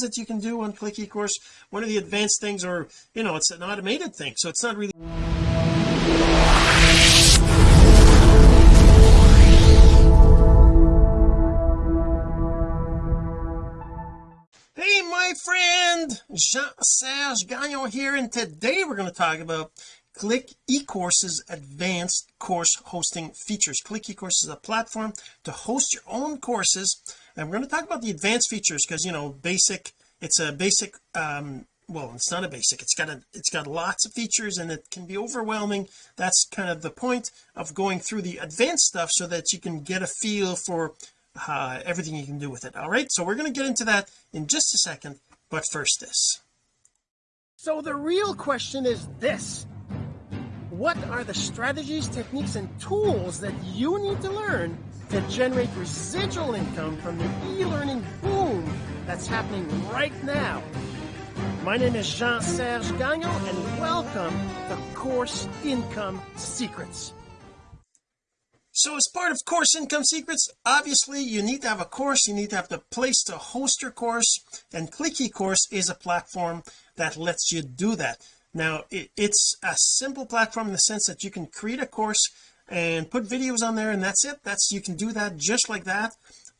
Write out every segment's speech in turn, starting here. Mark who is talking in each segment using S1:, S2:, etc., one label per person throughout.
S1: that you can do on click ecourse. One of the advanced things or you know it's an automated thing so it's not really Hey my friend! Jean-Serge Gagnon here and today we're going to talk about Click eCourse's advanced course hosting features. Click eCourse is a platform to host your own courses and we're going to talk about the advanced features because you know basic it's a basic um well it's not a basic it's got a it's got lots of features and it can be overwhelming. That's kind of the point of going through the advanced stuff so that you can get a feel for uh, everything you can do with it. All right? So we're going to get into that in just a second but first this. So the real question is this. What are the strategies techniques and tools that you need to learn to generate residual income from the e-learning boom that's happening right now. My name is Jean-Serge Gagnon and welcome to Course Income Secrets. So as part of course income secrets obviously you need to have a course you need to have the place to host your course and click ecourse is a platform that lets you do that. Now it, it's a simple platform in the sense that you can create a course and put videos on there and that's it. That's you can do that just like that.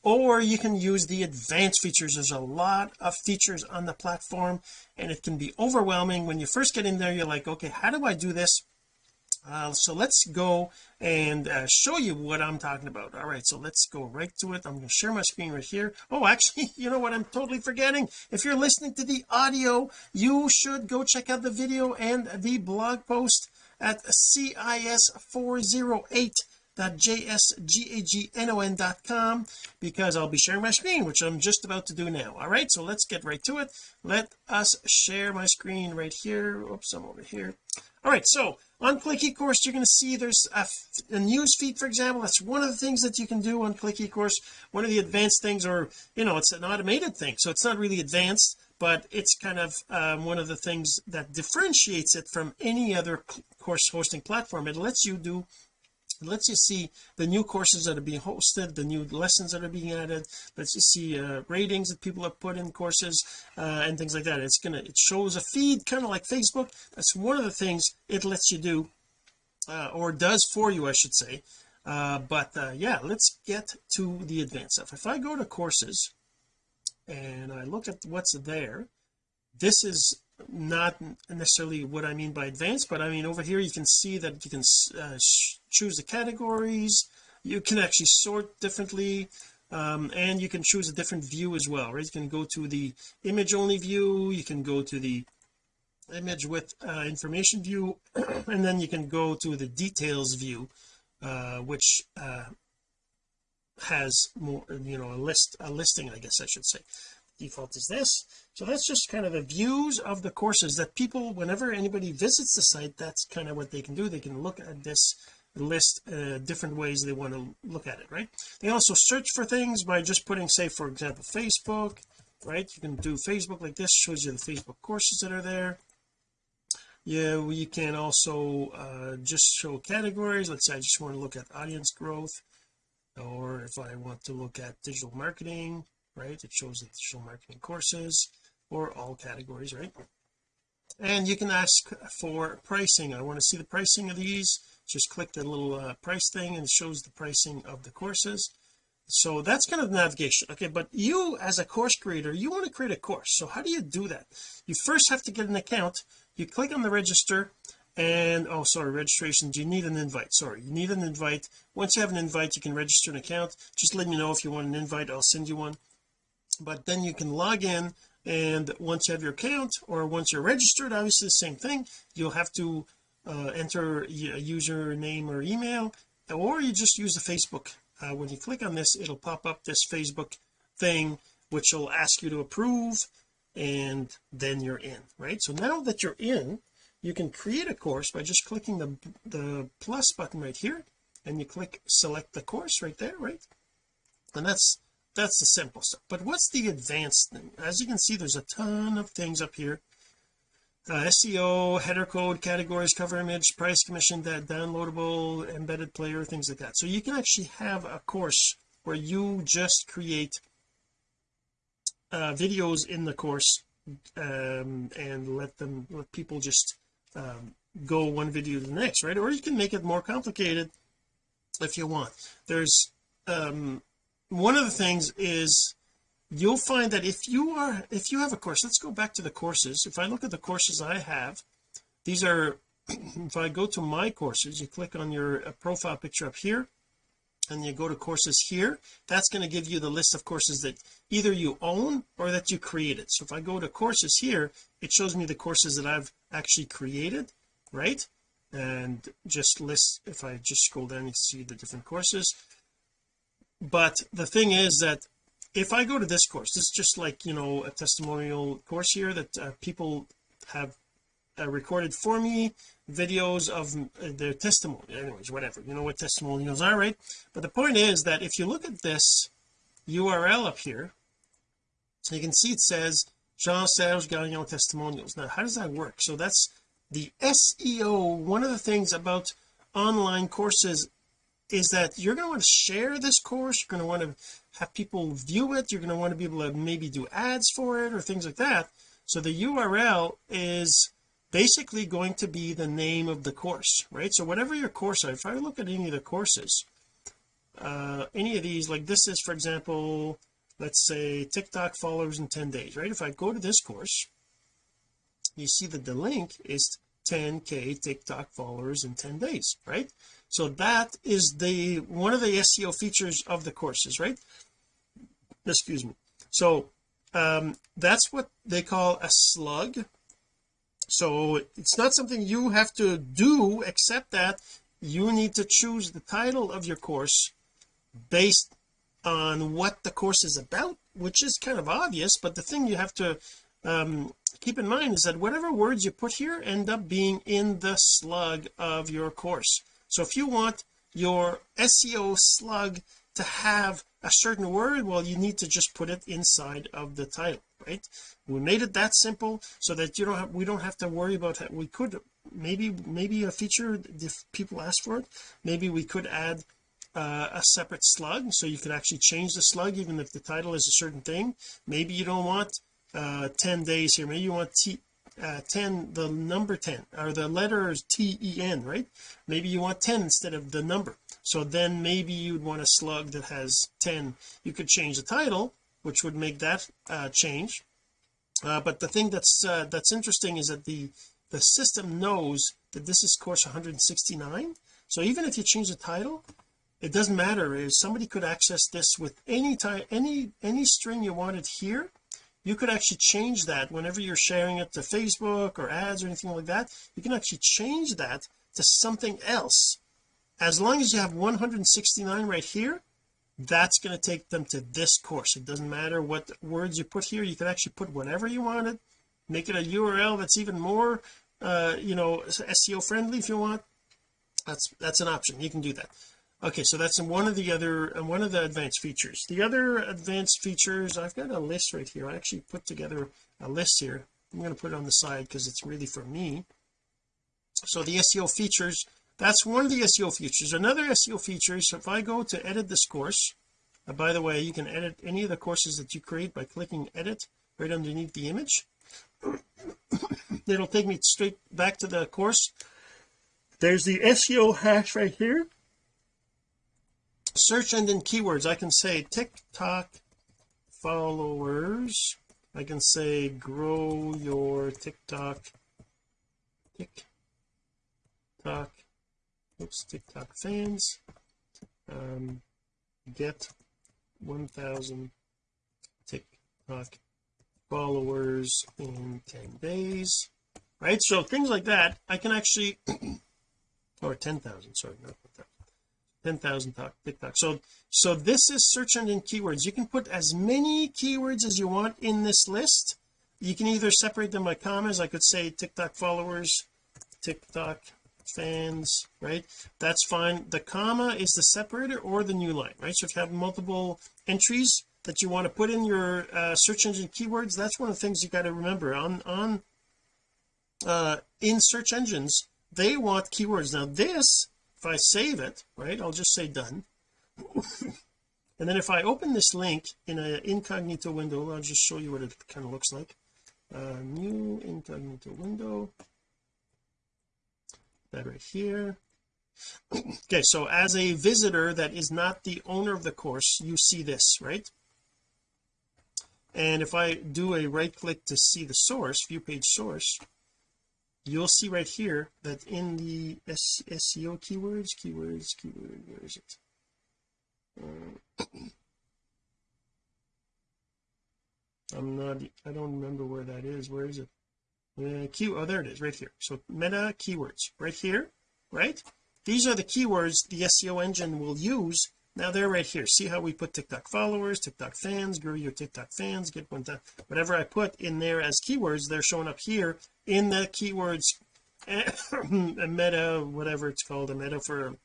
S1: Or you can use the advanced features. There's a lot of features on the platform and it can be overwhelming. When you first get in there you're like okay how do I do this? Uh, so let's go and uh, show you what I'm talking about. All right so let's go right to it. I'm going to share my screen right here. Oh actually you know what? I'm totally forgetting. If you're listening to the audio you should go check out the video and the blog post at cis408 jsgagnon.com because I'll be sharing my screen which I'm just about to do now. All right so let's get right to it. Let us share my screen right here. Oops I'm over here. All right so on click ecourse you're going to see there's a, a news feed for example. That's one of the things that you can do on click ecourse. One of the advanced things or you know it's an automated thing so it's not really advanced but it's kind of um, one of the things that differentiates it from any other course hosting platform. It lets you do it lets you see the new courses that are being hosted the new lessons that are being added. Lets you see uh, ratings that people have put in courses uh, and things like that. It's gonna it shows a feed kind of like Facebook. That's one of the things it lets you do uh, or does for you I should say. Uh, but uh, yeah let's get to the advanced stuff. If I go to courses and I look at what's there this is not necessarily what I mean by advanced but I mean over here you can see that you can uh, choose the categories. You can actually sort differently um, and you can choose a different view as well right? You can go to the image only view you can go to the image with uh, information view and then you can go to the details view uh, which uh, has more you know a list a listing I guess I should say default is this. So that's just kind of the views of the courses that people whenever anybody visits the site that's kind of what they can do. They can look at this list uh, different ways they want to look at it right? They also search for things by just putting say for example Facebook right? You can do Facebook like this shows you the Facebook courses that are there. Yeah we can also uh, just show categories. Let's say I just want to look at audience growth or if I want to look at digital marketing right? It shows the digital marketing courses or all categories right? And you can ask for pricing. I want to see the pricing of these. Just click the little uh, price thing and it shows the pricing of the courses. So that's kind of the navigation. Okay but you as a course creator you want to create a course. So how do you do that? You first have to get an account. You click on the register and oh sorry registration. Do you need an invite? Sorry you need an invite. Once you have an invite you can register an account. Just let me know if you want an invite. I'll send you one but then you can log in and once you have your account or once you're registered obviously the same thing. You'll have to uh, enter a username or email or you just use the Facebook. Uh, when you click on this it'll pop up this Facebook thing which will ask you to approve and then you're in right? So now that you're in you can create a course by just clicking the the plus button right here and you click select the course right there right? And that's that's the simple stuff. But what's the advanced thing? As you can see there's a ton of things up here. Uh, SEO header code categories cover image price commission that downloadable embedded player things like that. So you can actually have a course where you just create uh, videos in the course um, and let them let people just um, go one video to the next right? Or you can make it more complicated if you want. There's um one of the things is you'll find that if you are if you have a course let's go back to the courses. If I look at the courses I have these are if I go to my courses you click on your uh, profile picture up here and you go to courses here that's going to give you the list of courses that either you own or that you created. So if I go to courses here it shows me the courses that I've actually created right? And just list if I just scroll down you see the different courses but the thing is that if I go to this course this is just like you know a testimonial course here that uh, people have uh, recorded for me videos of uh, their testimony. Anyways whatever. You know what testimonials are right? But the point is that if you look at this URL up here so you can see it says Jean-Serge Gagnon testimonials. Now how does that work? So that's the SEO one of the things about online courses is that you're going to want to share this course you're going to want to have people view it you're going to want to be able to maybe do ads for it or things like that. So the URL is basically going to be the name of the course right? So whatever your course if I look at any of the courses uh any of these like this is for example let's say TikTok followers in 10 days right? If I go to this course you see that the link is 10k TikTok followers in 10 days right so that is the one of the SEO features of the courses right? Excuse me. So um that's what they call a slug. So it's not something you have to do except that you need to choose the title of your course based on what the course is about which is kind of obvious but the thing you have to um, keep in mind is that whatever words you put here end up being in the slug of your course so if you want your SEO slug to have a certain word well you need to just put it inside of the title right? We made it that simple so that you don't have we don't have to worry about it we could maybe maybe a feature if people ask for it maybe we could add uh, a separate slug. So you could actually change the slug even if the title is a certain thing. Maybe you don't want uh 10 days here. Maybe you want T uh, 10 the number 10 or the letter is T-E-N right? Maybe you want 10 instead of the number. So then maybe you'd want a slug that has 10 you could change the title which would make that uh, change. Uh, but the thing that's uh, that's interesting is that the the system knows that this is course 169 so even if you change the title it doesn't matter. Is somebody could access this with any time any any string you wanted here you could actually change that whenever you're sharing it to Facebook or ads or anything like that. You can actually change that to something else. As long as you have 169 right here that's going to take them to this course. It doesn't matter what words you put here. You can actually put whatever you wanted. Make it a URL that's even more uh you know SEO friendly if you want. That's that's an option. You can do that okay so that's one of the other one of the advanced features. The other advanced features I've got a list right here. I actually put together a list here. I'm going to put it on the side because it's really for me. So the SEO features that's one of the SEO features. Another SEO feature is if I go to edit this course uh, by the way you can edit any of the courses that you create by clicking edit right underneath the image. It'll take me straight back to the course. There's the SEO hash right here search engine keywords. I can say TikTok followers. I can say grow your TikTok TikTok oops TikTok fans. Um get 1000 TikTok followers in 10 days. Right? So things like that I can actually or 10,000 sorry not 10,000 TikTok so so this is search engine keywords. You can put as many keywords as you want in this list. You can either separate them by commas I could say TikTok followers TikTok fans right? That's fine. The comma is the separator or the new line right? So if you have multiple entries that you want to put in your uh, search engine keywords that's one of the things you got to remember. On on uh in search engines they want keywords. Now this if I save it right I'll just say done. And then if I open this link in an incognito window I'll just show you what it kind of looks like. Uh, new incognito window. That right here. Okay so as a visitor that is not the owner of the course you see this right? And if I do a right click to see the source view page source you'll see right here that in the SEO keywords keywords keyword where is it? Uh, I'm not I don't remember where that is. Where is it? Uh, key oh there it is right here. So meta keywords right here right? These are the keywords the SEO engine will use now they're right here. See how we put TikTok followers TikTok fans grow your TikTok fans get one time whatever I put in there as keywords they're showing up here in the keywords a meta whatever it's called a meta for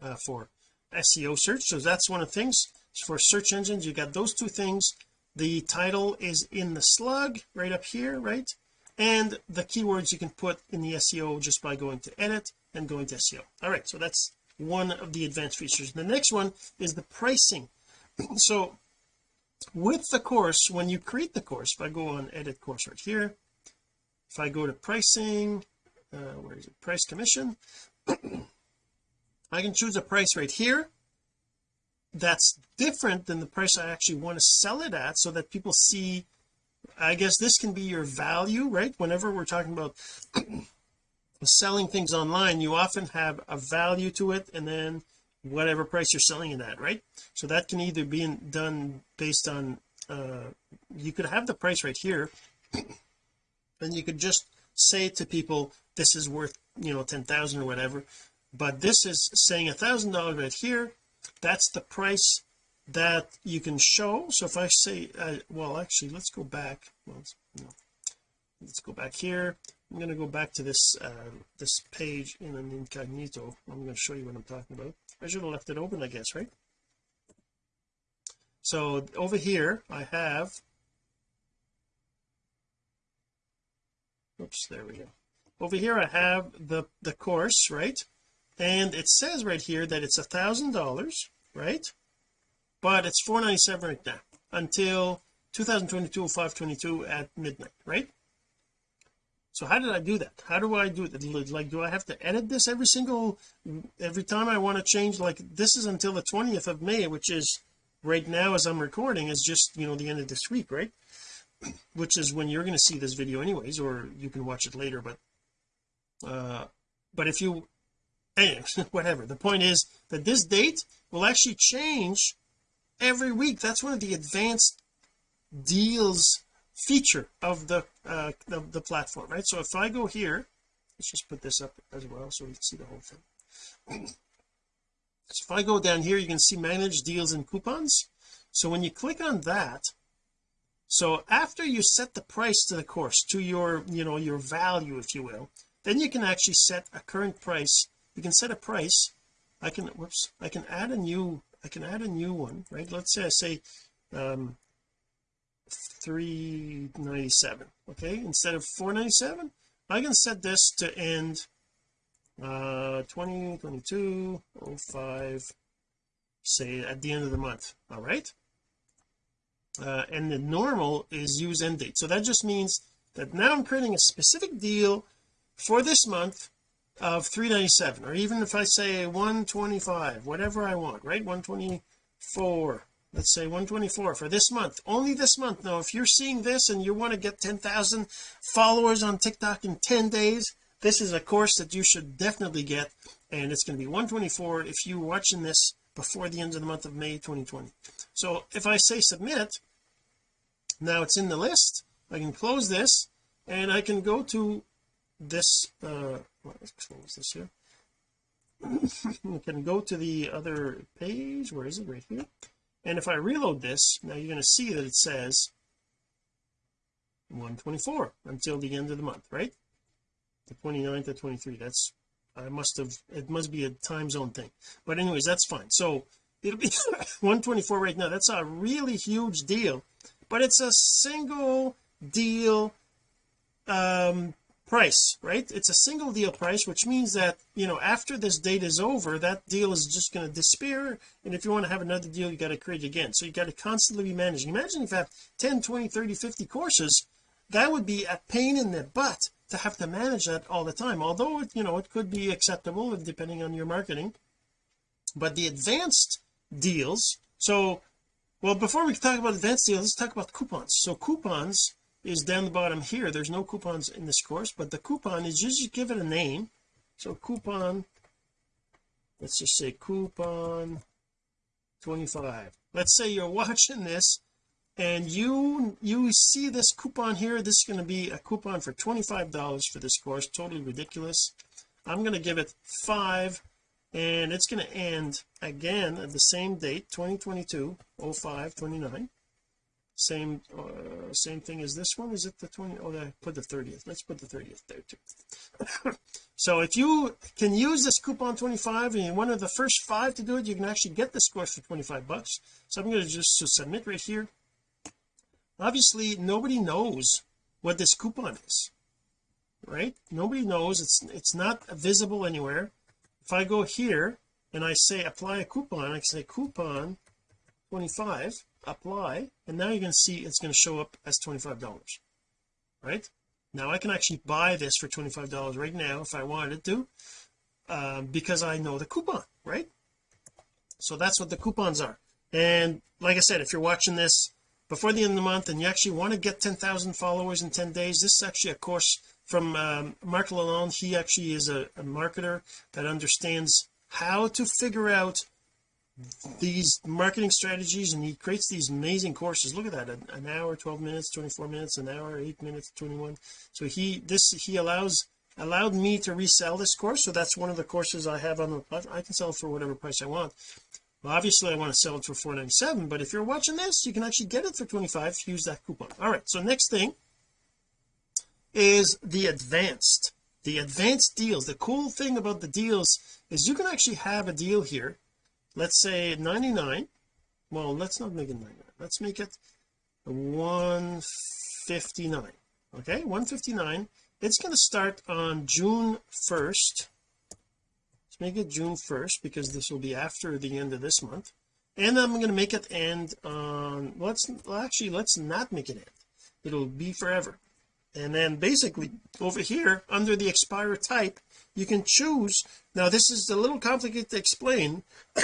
S1: uh, for SEO search. So that's one of the things. For search engines you got those two things. The title is in the slug right up here right? And the keywords you can put in the SEO just by going to edit and going to SEO all right so that's one of the advanced features. The next one is the pricing. So with the course when you create the course if I go on edit course right here if I go to pricing uh, where is it? Price commission I can choose a price right here. That's different than the price I actually want to sell it at so that people see I guess this can be your value right? Whenever we're talking about selling things online you often have a value to it and then whatever price you're selling it at right? So that can either be done based on uh you could have the price right here and you could just say to people this is worth you know 10,000 or whatever. But this is saying a thousand dollars right here. That's the price that you can show. So if I say uh, well actually let's go back. Well, no. let's go back here I'm going to go back to this uh, this page in an incognito. I'm going to show you what I'm talking about. I should have left it open I guess right? So over here I have oops there we go. Over here I have the the course right? And it says right here that it's a thousand dollars right? But it's 497 right now until 2022 522 at midnight right so how did I do that? How do I do it? Like do I have to edit this every single every time I want to change like this is until the 20th of May which is right now as I'm recording is just you know the end of this week right? Which is when you're going to see this video anyways or you can watch it later but uh but if you anyway whatever. The point is that this date will actually change every week. That's one of the advanced deals feature of the uh the platform right? So if I go here let's just put this up as well so we can see the whole thing. So if I go down here you can see manage deals and coupons. So when you click on that so after you set the price to the course to your you know your value if you will then you can actually set a current price. You can set a price. I can whoops I can add a new I can add a new one right? Let's say I say um 397 okay? Instead of 497 I can set this to end uh 20 22 05 say at the end of the month all right? Uh, and the normal is use end date. So that just means that now I'm creating a specific deal for this month of 397 or even if I say 125 whatever I want right? 124 let's say 124 for this month. Only this month. Now if you're seeing this and you want to get 10,000 followers on TikTok in 10 days this is a course that you should definitely get and it's going to be 124 if you're watching this before the end of the month of May 2020 so if I say submit now it's in the list. I can close this and I can go to this uh let's close this here. We can go to the other page. Where is it? Right here and if I reload this now you're going to see that it says 124 until the end of the month right? The 29th to 23 that's I must have it must be a time zone thing. But anyways that's fine. So it'll be 124 right now. That's a really huge deal but it's a single deal um price right? It's a single deal price which means that you know after this date is over that deal is just going to disappear. And if you want to have another deal you got to create again. So you got to constantly be managing. Imagine if you have 10 20 30 50 courses. That would be a pain in the butt to have to manage that all the time although it you know it could be acceptable depending on your marketing. But the advanced deals so well before we talk about advanced deals let's talk about coupons. So coupons is down the bottom here. There's no coupons in this course but the coupon is just give it a name. So coupon let's just say coupon 25 let's say you're watching this and you you see this coupon here. This is going to be a coupon for 25 dollars for this course. Totally ridiculous. I'm going to give it five and it's going to end again at the same date 2022 05 29 same uh, same thing as this one? Is it the 20 oh I put the 30th let's put the 30th there too. So if you can use this coupon 25 and you're one of the first five to do it you can actually get this course for 25 bucks. So I'm going to just to submit right here. Obviously nobody knows what this coupon is right? Nobody knows. It's it's not visible anywhere. If I go here and I say apply a coupon I can say coupon 25 apply and now you're going to see it's going to show up as $25 right? Now I can actually buy this for $25 right now if I wanted to um, because I know the coupon right? So that's what the coupons are. And like I said if you're watching this before the end of the month and you actually want to get 10,000 followers in 10 days this is actually a course from um, Mark Lalonde. He actually is a, a marketer that understands how to figure out these marketing strategies and he creates these amazing courses. Look at that an, an hour 12 minutes 24 minutes an hour 8 minutes 21 so he this he allows allowed me to resell this course so that's one of the courses I have on the I can sell for whatever price I want. Well obviously I want to sell it for 497 but if you're watching this you can actually get it for 25 use that coupon. All right so next thing is the advanced the advanced deals. The cool thing about the deals is you can actually have a deal here let's say 99 well let's not make it 99 let's make it 159 okay? 159 it's going to start on June 1st let's make it June 1st because this will be after the end of this month. And I'm going to make it end on let's well, actually let's not make it end. It'll be forever. And then basically over here under the expire type you can choose now this is a little complicated to explain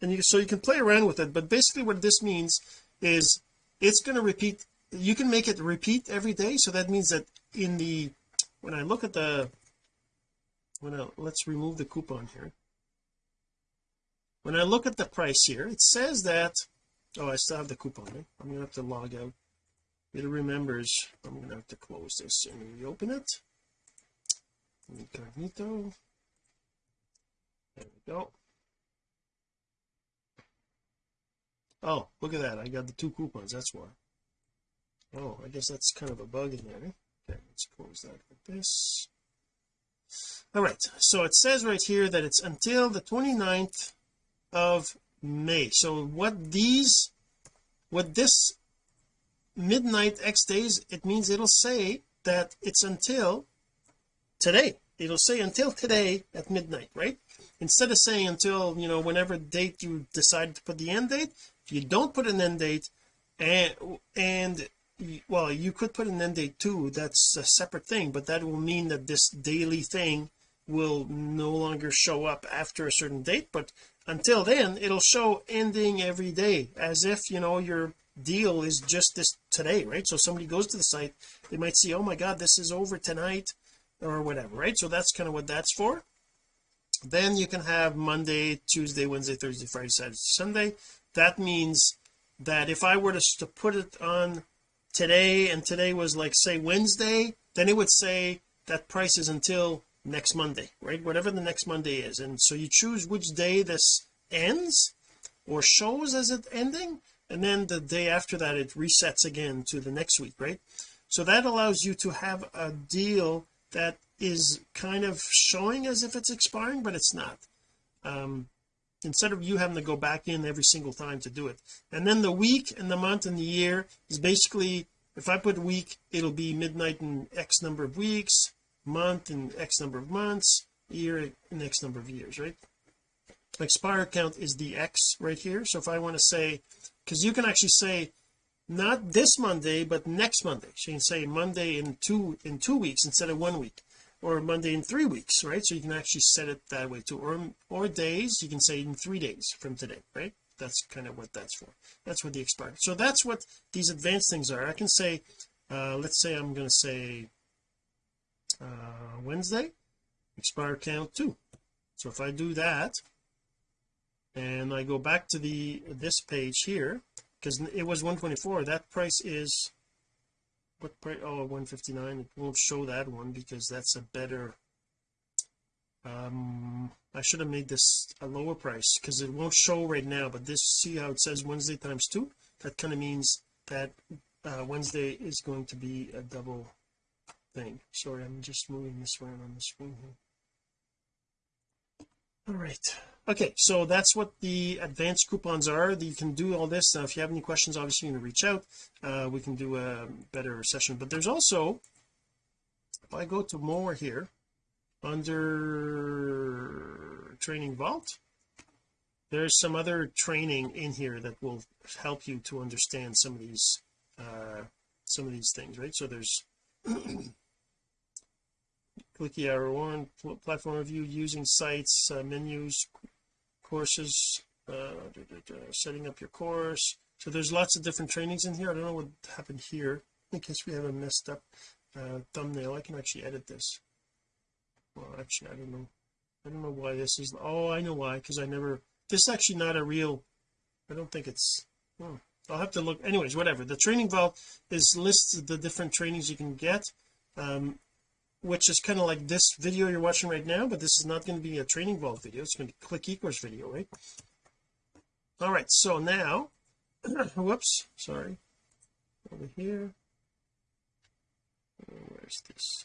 S1: and you so you can play around with it but basically what this means is it's going to repeat you can make it repeat every day so that means that in the when I look at the when I let's remove the coupon here. When I look at the price here it says that oh I still have the coupon right? I'm gonna have to log out. It remembers I'm gonna have to close this. And reopen it. Incognito there we go. Oh look at that. I got the two coupons that's why. Oh I guess that's kind of a bug in there. Okay let's close that like this. All right so it says right here that it's until the 29th of May. So what these what this midnight X days it means it'll say that it's until today. It'll say until today at midnight right instead of saying until you know whenever date you decide to put the end date you don't put an end date and and well you could put an end date too that's a separate thing but that will mean that this daily thing will no longer show up after a certain date but until then it'll show ending every day as if you know your deal is just this today right? So somebody goes to the site they might see oh my god this is over tonight or whatever right? So that's kind of what that's for then you can have Monday Tuesday Wednesday Thursday Friday Saturday Sunday. That means that if I were to, to put it on today and today was like say Wednesday then it would say that price is until next Monday right? Whatever the next Monday is. And so you choose which day this ends or shows as it ending and then the day after that it resets again to the next week right? So that allows you to have a deal that is kind of showing as if it's expiring but it's not. Um instead of you having to go back in every single time to do it. And then the week and the month and the year is basically if I put week it'll be midnight in X number of weeks month in x number of months year in x number of years right? Expire count is the x right here. So if I want to say because you can actually say not this Monday but next Monday. So you can say Monday in two in two weeks instead of one week or Monday in three weeks right? So you can actually set it that way too. Or or days you can say in three days from today right? That's kind of what that's for. That's what the expired so that's what these advanced things are. I can say uh let's say I'm going to say uh Wednesday expire count two. So if I do that and I go back to the this page here because it was 124 that price is what price oh 159 it won't show that one because that's a better um I should have made this a lower price because it won't show right now but this see how it says Wednesday times two? That kind of means that uh, Wednesday is going to be a double thing. Sorry I'm just moving this around on the screen here. All right okay so that's what the advanced coupons are. You can do all this. Now if you have any questions obviously you can reach out. Uh, we can do a better session. But there's also if I go to more here under training vault there's some other training in here that will help you to understand some of these uh some of these things right? So there's clicky arrow one platform review using sites uh, menus courses uh, setting up your course. So there's lots of different trainings in here. I don't know what happened here. In case we have a messed up uh, thumbnail. I can actually edit this. Well actually I don't know. I don't know why this is oh I know why because I never this is actually not a real I don't think it's oh, I'll have to look anyways whatever. The training vault is lists the different trainings you can get. Um which is kind of like this video you're watching right now but this is not going to be a training vault video. It's going to be click ecourse video right? All right so now whoops sorry. Over here. Where's this?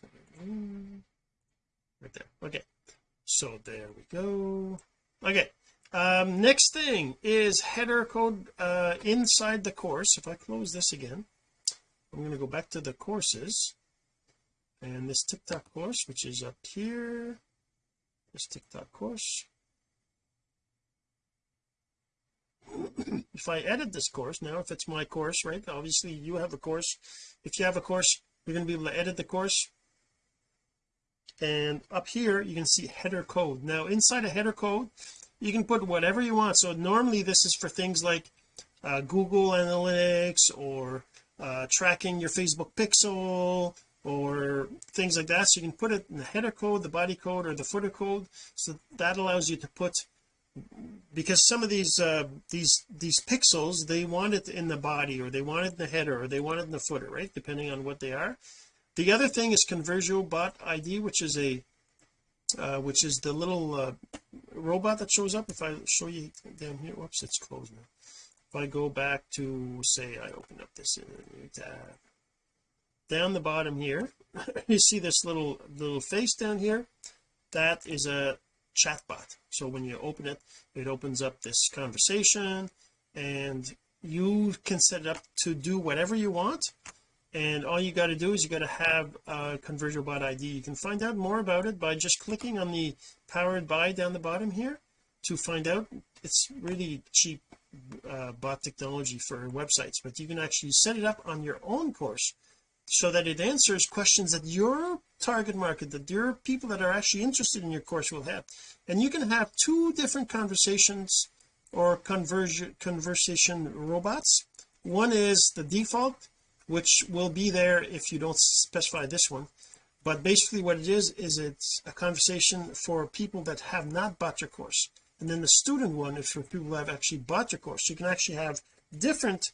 S1: Right there okay. So there we go. Okay um next thing is header code uh inside the course. If I close this again I'm going to go back to the courses and this TikTok course which is up here this TikTok course. If I edit this course now if it's my course right obviously you have a course. If you have a course you're going to be able to edit the course. And up here you can see header code. Now inside a header code you can put whatever you want. So normally this is for things like uh, Google Analytics or uh, tracking your Facebook pixel or things like that. So you can put it in the header code the body code or the footer code. So that allows you to put because some of these uh these these pixels they want it in the body or they want it in the header or they want it in the footer right? Depending on what they are. The other thing is ConversioBot ID which is a uh, which is the little uh, robot that shows up. If I show you down here whoops it's closed now. If I go back to say I open up this tab down the bottom here. You see this little little face down here? That is a chatbot. So when you open it it opens up this conversation and you can set it up to do whatever you want. And all you got to do is you got to have a ConversioBot ID you can find out more about it by just clicking on the powered by down the bottom here to find out. It's really cheap uh, bot technology for websites but you can actually set it up on your own course so that it answers questions that your target market that your people that are actually interested in your course will have. And you can have two different conversations or conversion conversation robots. One is the default which will be there if you don't specify this one. But basically what it is is it's a conversation for people that have not bought your course. And then the student one is for people who have actually bought your course. So you can actually have different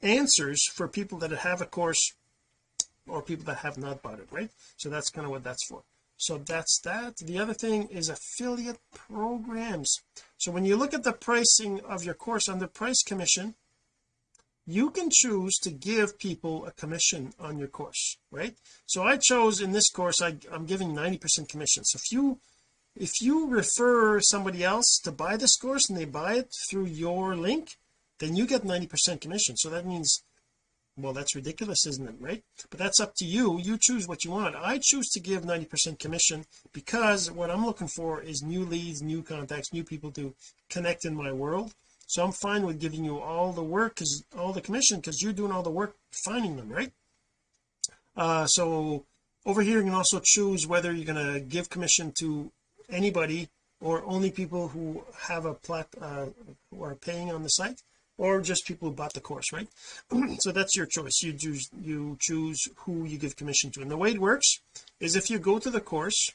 S1: answers for people that have a course or people that have not bought it right? So that's kind of what that's for. So that's that. The other thing is affiliate programs. So when you look at the pricing of your course under price commission you can choose to give people a commission on your course right? So I chose in this course I, I'm giving 90 percent commission. So if you if you refer somebody else to buy this course and they buy it through your link then you get 90 percent commission. So that means well that's ridiculous isn't it right? But that's up to you. You choose what you want. I choose to give 90 percent commission because what I'm looking for is new leads new contacts new people to connect in my world. So I'm fine with giving you all the work because all the commission because you're doing all the work finding them right? Uh so over here you can also choose whether you're going to give commission to anybody or only people who have a plat uh, who are paying on the site or just people who bought the course right? So that's your choice. You choose you choose who you give commission to. And the way it works is if you go to the course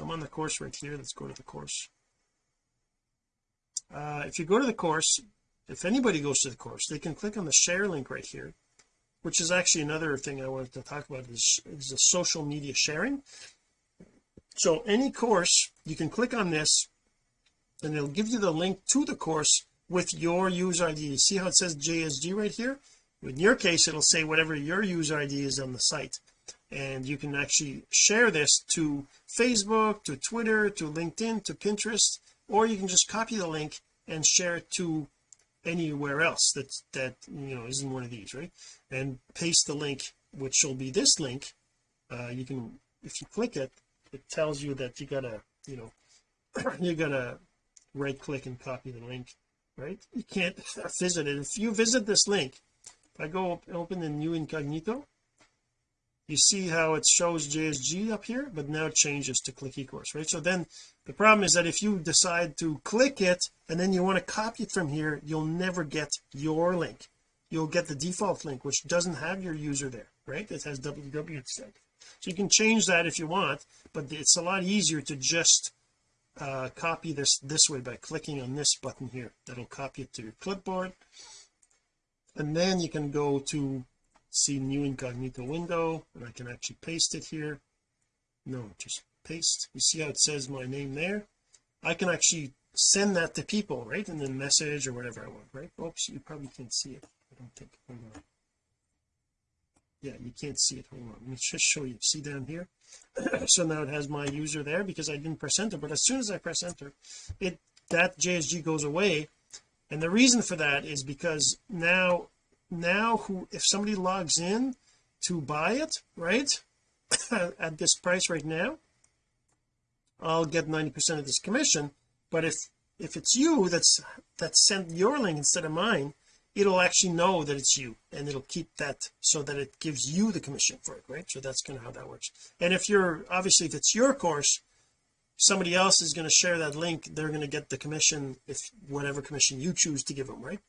S1: I'm on the course right here let's go to the course. Uh, if you go to the course if anybody goes to the course they can click on the share link right here which is actually another thing I wanted to talk about is, is the social media sharing. So any course you can click on this and it'll give you the link to the course with your user ID see how it says JSG right here? In your case it'll say whatever your user ID is on the site. And you can actually share this to Facebook to Twitter to LinkedIn to Pinterest or you can just copy the link and share it to anywhere else that that you know isn't one of these right? And paste the link which will be this link. Uh, you can if you click it it tells you that you gotta you know you gotta right click and copy the link right? You can't visit it. If you visit this link if I go open the new incognito you see how it shows JSG up here but now it changes to click eCourse right? So then the problem is that if you decide to click it and then you want to copy it from here you'll never get your link. You'll get the default link which doesn't have your user there right? It has www instead so you can change that if you want but it's a lot easier to just uh, copy this this way by clicking on this button here that'll copy it to your clipboard. And then you can go to see new incognito window and I can actually paste it here. No just paste. You see how it says my name there? I can actually send that to people right? And then message or whatever I want right? Oops you probably can't see it I don't think yeah you can't see it. Hold on. Let me just show you. See down here? So now it has my user there because I didn't press enter but as soon as I press enter it that JSG goes away. And the reason for that is because now now who if somebody logs in to buy it right at this price right now I'll get 90 percent of this commission. But if if it's you that's that sent your link instead of mine it'll actually know that it's you and it'll keep that so that it gives you the commission for it right? So that's kind of how that works. And if you're obviously if it's your course somebody else is going to share that link they're going to get the commission if whatever commission you choose to give them right?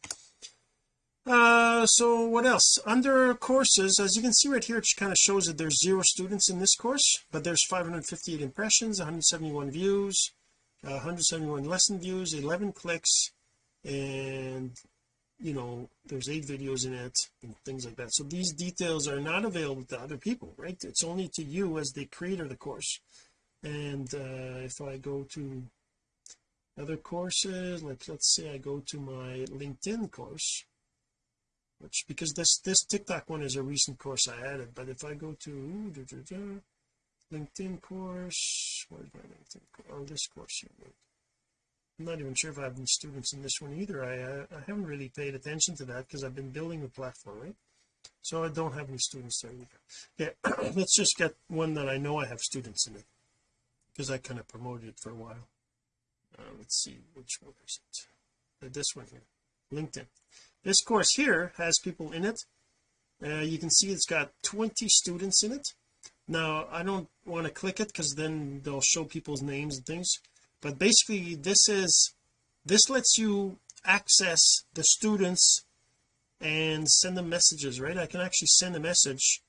S1: Uh so what else? Under courses as you can see right here it kind of shows that there's zero students in this course but there's 558 impressions 171 views uh, 171 lesson views 11 clicks and you know there's eight videos in it and things like that. So these details are not available to other people right? It's only to you as the creator of the course. And uh if I go to other courses like let's say I go to my LinkedIn course which because this this TikTok one is a recent course I added but if I go to da, da, da, LinkedIn course where's my LinkedIn oh this course here I'm not even sure if I have any students in this one either. I uh, I haven't really paid attention to that because I've been building the platform right? So I don't have any students there either. Yeah let's just get one that I know I have students in it because I kind of promoted it for a while. Uh, let's see which one is it? Uh, this one here LinkedIn. This course here has people in it. Uh, you can see it's got 20 students in it. Now I don't want to click it because then they'll show people's names and things but basically this is this lets you access the students and send them messages right? I can actually send a message.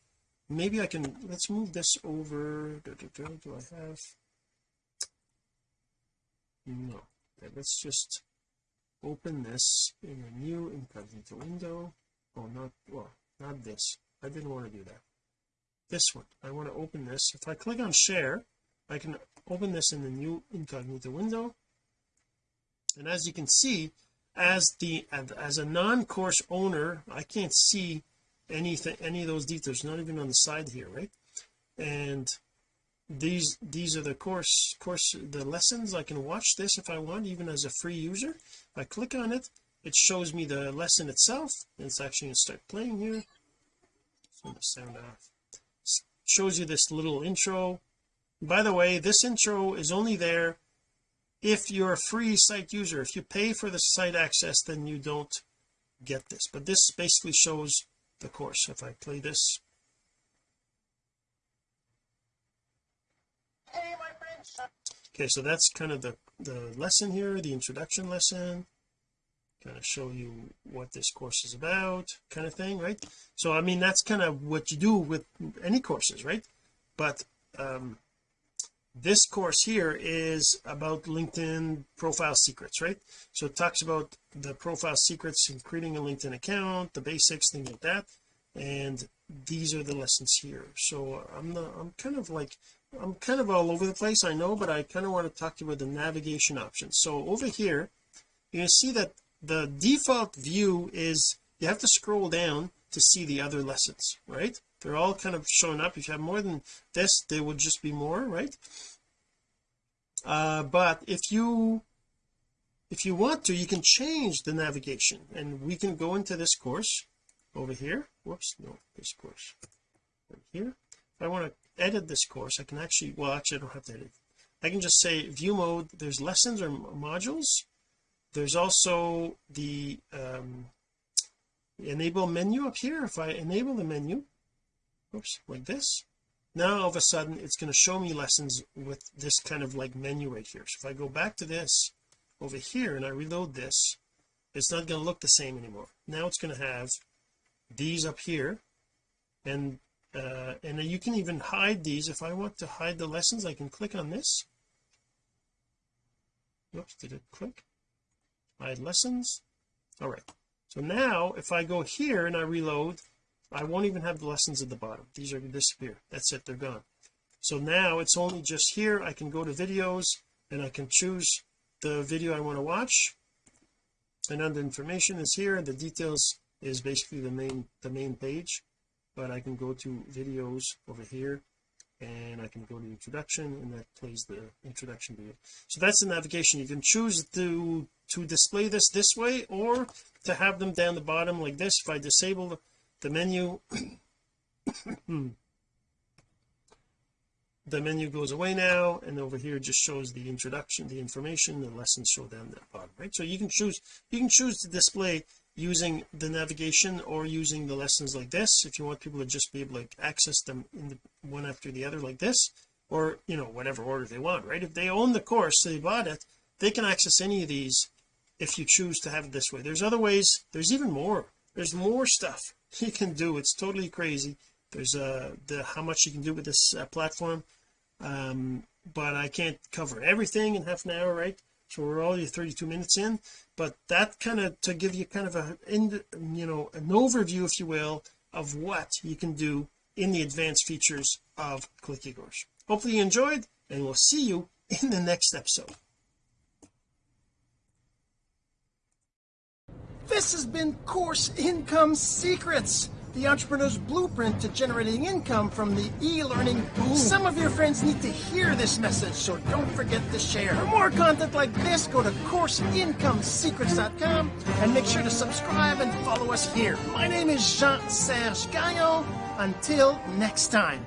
S1: Maybe I can let's move this over. Do I have? No. Okay, let's just open this in a new incognito window. Oh not well not this. I didn't want to do that. This one. I want to open this. If I click on share I can open this in the new incognito window. And as you can see as the as a non-course owner I can't see anything any of those details not even on the side here right? And these these are the course course the lessons. I can watch this if I want even as a free user. If I click on it it shows me the lesson itself. It's actually going to start playing here. Turn the sound off. Shows you this little intro by the way this intro is only there if you're a free site user. If you pay for the site access then you don't get this. But this basically shows the course. If I play this. Okay so that's kind of the the lesson here the introduction lesson. Kind of show you what this course is about kind of thing right? So I mean that's kind of what you do with any courses right? But um this course here is about LinkedIn profile secrets right? So it talks about the profile secrets in creating a LinkedIn account the basics things like that. And these are the lessons here. So I'm I'm kind of like I'm kind of all over the place I know but I kind of want to talk to you about the navigation options. So over here you can see that the default view is you have to scroll down to see the other lessons right they're all kind of showing up. If you have more than this there would just be more right? Uh, but if you if you want to you can change the navigation. And we can go into this course over here. Whoops no this course. Right here. If I want to edit this course I can actually well actually I don't have to edit. I can just say view mode there's lessons or modules. There's also the um, enable menu up here. If I enable the menu oops like this? Now all of a sudden it's going to show me lessons with this kind of like menu right here. So if I go back to this over here and I reload this it's not going to look the same anymore. Now it's going to have these up here and uh and you can even hide these. If I want to hide the lessons I can click on this. Oops did it click? Hide lessons? All right. So now if I go here and I reload I won't even have the lessons at the bottom. These are going to disappear that's it. They're gone. So now it's only just here. I can go to videos and I can choose the video I want to watch. And under information is here the details is basically the main the main page. But I can go to videos over here and I can go to introduction and that plays the introduction video. So that's the navigation. You can choose to to display this this way or to have them down the bottom like this. If I disable the menu hmm. the menu goes away now and over here just shows the introduction the information the lessons show down the bottom right? So you can choose you can choose to display using the navigation or using the lessons like this. If you want people to just be able to access them in the one after the other like this or you know whatever order they want right? If they own the course they bought it they can access any of these if you choose to have it this way. There's other ways. There's even more. There's more stuff you can do it's totally crazy. There's uh the how much you can do with this uh, platform. Um but I can't cover everything in half an hour right? So we're already 32 minutes in. But that kind of to give you kind of a in you know an overview if you will of what you can do in the advanced features of Click eCourse hopefully you enjoyed and we'll see you in the next episode this has been course income secrets the entrepreneur's blueprint to generating income from the e-learning boom. Some of your friends need to hear this message, so don't forget to share. For more content like this, go to CourseIncomeSecrets.com and make sure to subscribe and follow us here. My name is Jean-Serge Gagnon. Until next time.